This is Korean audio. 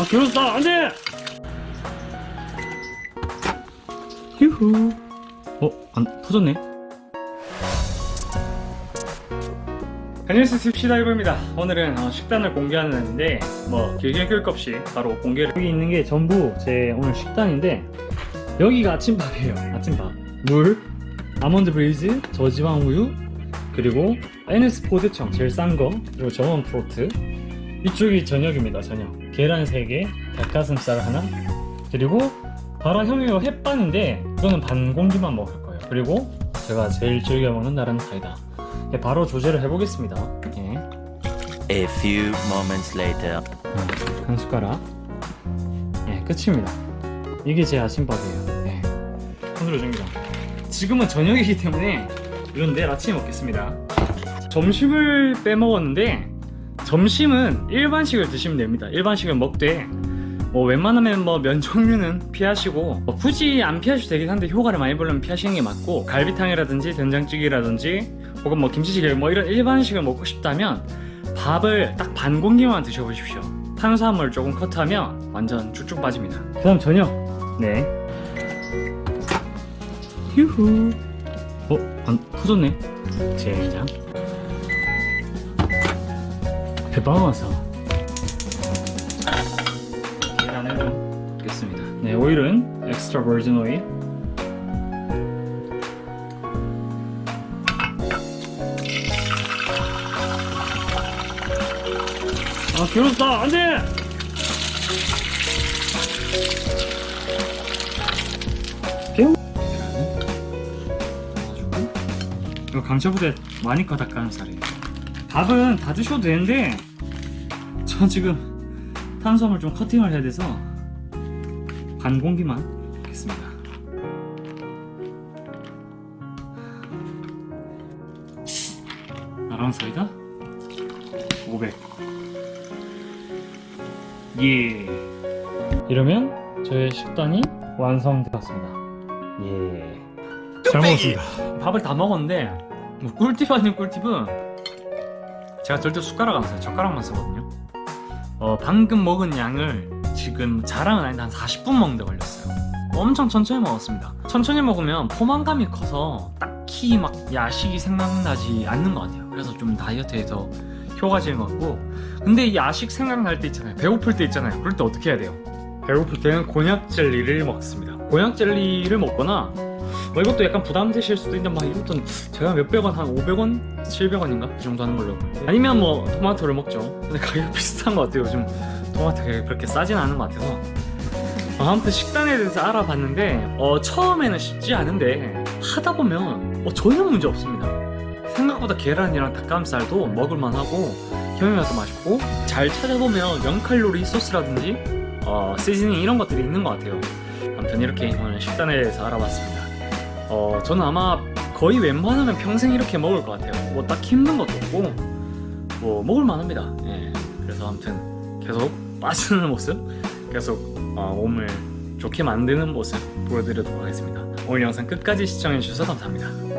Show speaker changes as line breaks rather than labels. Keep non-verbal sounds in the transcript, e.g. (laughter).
아 결혼다 안돼! 휴후. 어? 안 터졌네. 안녕하세요 습시다이버입니다. 오늘은 어, 식단을 공개하는 날인데 뭐 길게 끌것 없이 바로 공개를 여기 있는 게 전부 제 오늘 식단인데 여기가 아침밥이에요. 아침밥. 물 아몬드 브리즈 저지방 우유 그리고 NS 포대청 제일 싼거 그리고 정원 프로트 이쪽이 저녁입니다 저녁. 계란 3개 닭가슴살 하나. 그리고 바로 형이가 햇반인데 이거는 반 공기만 먹을 거예요. 그리고 제가 제일 즐겨 먹는 나라는 사이다. 네, 바로 조제를 해보겠습니다. 예.
A few moments later.
음, 한 숟가락. 예 끝입니다. 이게 제 아침밥이에요. 예. 손으로 줍니다. 지금은 저녁이기 때문에 이건 내일 아침에 먹겠습니다. 점심을 빼먹었는데 점심은 일반식을 드시면 됩니다. 일반식을 먹되 뭐 웬만하면 뭐 면 종류는 피하시고 뭐 굳이 안 피하셔도 되긴 한데 효과를 많이 보려면 피하시는 게 맞고 갈비탕이라든지 된장찌개라든지 혹은 뭐 김치찌개 뭐 이런 일반식을 먹고 싶다면 밥을 딱 반 공기만 드셔보십시오. 탄수화물 조금 컷하면 완전 쭉쭉 빠집니다. 그 다음 저녁. 네. 휴후. 어? 안 터졌네. 제장 대방어서. 계란을 좀 넣겠습니다. 네 오일은 엑스트라 버진 오일 아 괴롭다. 안돼! 이거 강철부대 많이 커 닭가슴살이에요 밥은 다 드셔도 되는데 저 지금 탄수화물 좀 커팅을 해야 돼서 반 공기만 넣겠습니다 나랑 사이다 500 예. 이러면 저의 식단이 완성되었습니다. 예. 잘 먹었습니다. 밥을 다 먹었는데 뭐 꿀팁 아닌 꿀팁은 제가 절대 숟가락 안 써요. 젓가락만 쓰거든요. 어, 방금 먹은 양을 지금 자랑은 아닌데 한 40분 먹는데 걸렸어요. 엄청 천천히 먹었습니다. 천천히 먹으면 포만감이 커서 딱히 막 야식이 생각나지 않는 것 같아요. 그래서 좀 다이어트에 더 효과적인 것 같고 근데 이 야식 생각날 때 있잖아요 배고플 때 있잖아요 그럴 때 어떻게 해야 돼요 배고플 때는 곤약 젤리를 먹습니다 곤약 젤리를 먹거나 뭐 이것도 약간 부담되실 수도 있는데 막 이것도 제가 몇백 원 한 500원? 700원인가? 그 정도 하는 걸로. 아니면 뭐 토마토를 먹죠. 근데 가격 (laughs) 비슷한 것 같아요. 요즘 토마토 가격이 그렇게 싸진 않은 것 같아서. 어, 아무튼 식단에 대해서 알아봤는데 어, 처음에는 쉽지 않은데 하다 보면 어, 전혀 문제 없습니다. 생각보다 계란이랑 닭가슴살도 먹을만하고 형이라서 맛있고 잘 찾아보면 0칼로리 소스라든지 어, 시즈닝 이런 것들이 있는 것 같아요. 아무튼 이렇게 오늘 식단에 대해서 알아봤습니다 어, 저는 아마 거의 웬만하면 평생 이렇게 먹을 것 같아요. 뭐 딱 힘든 것도 없고 뭐 먹을만 합니다. 예, 그래서 아무튼 계속 빠지는 (laughs) 모습 계속 어, 몸을 좋게 만드는 모습 보여드리도록 하겠습니다. 오늘 영상 끝까지 시청해주셔서 감사합니다